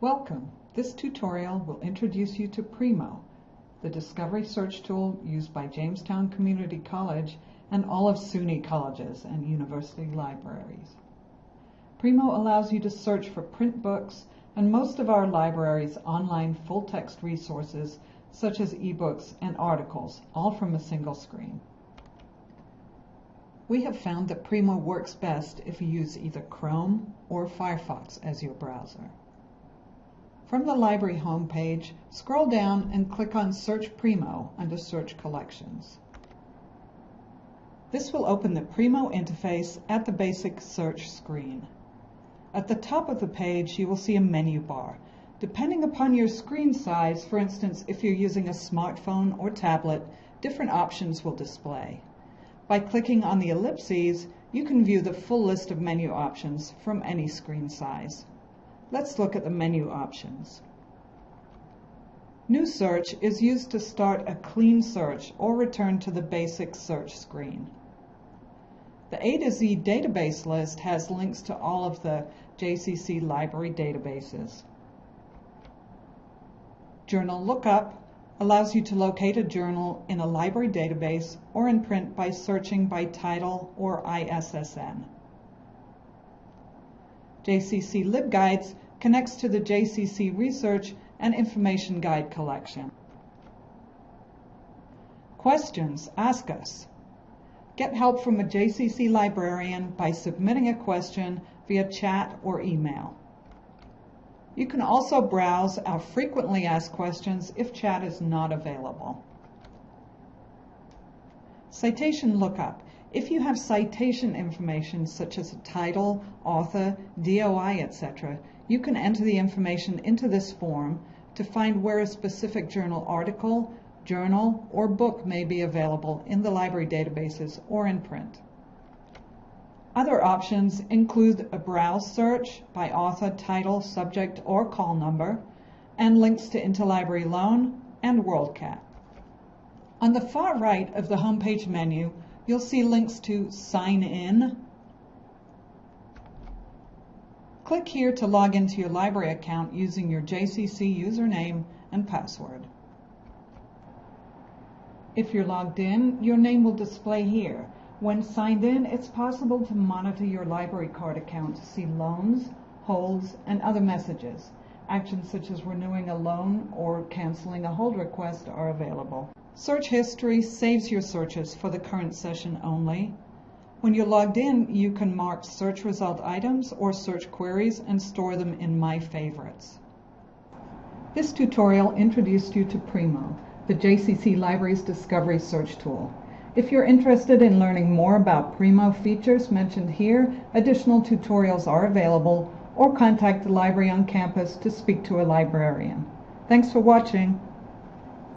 Welcome. This tutorial will introduce you to Primo, the discovery search tool used by Jamestown Community College and all of SUNY colleges and university libraries. Primo allows you to search for print books and most of our library's online full-text resources such as ebooks and articles, all from a single screen. We have found that Primo works best if you use either Chrome or Firefox as your browser. From the library homepage, scroll down and click on Search Primo under Search Collections. This will open the Primo interface at the basic search screen. At the top of the page, you will see a menu bar. Depending upon your screen size, for instance, if you're using a smartphone or tablet, different options will display. By clicking on the ellipses, you can view the full list of menu options from any screen size. Let's look at the menu options. New Search is used to start a clean search or return to the basic search screen. The A to Z database list has links to all of the JCC library databases. Journal Lookup allows you to locate a journal in a library database or in print by searching by title or ISSN. JCC LibGuides connects to the JCC Research and Information Guide collection. Questions? Ask us. Get help from a JCC librarian by submitting a question via chat or email. You can also browse our frequently asked questions if chat is not available. Citation lookup. If you have citation information such as a title, author, DOI, etc., you can enter the information into this form to find where a specific journal article, journal, or book may be available in the library databases or in print. Other options include a browse search by author, title, subject, or call number, and links to Interlibrary Loan and WorldCat. On the far right of the homepage menu, you'll see links to Sign In. Click here to log into your library account using your JCC username and password. If you're logged in, your name will display here. When signed in, it's possible to monitor your library card account to see loans, holds, and other messages. Actions such as renewing a loan or canceling a hold request are available. Search history saves your searches for the current session only. When you're logged in, you can mark search result items or search queries and store them in My Favorites. This tutorial introduced you to Primo, the JCC Library's Discovery Search Tool. If you're interested in learning more about Primo features mentioned here, additional tutorials are available or contact the library on campus to speak to a librarian. Thanks for watching.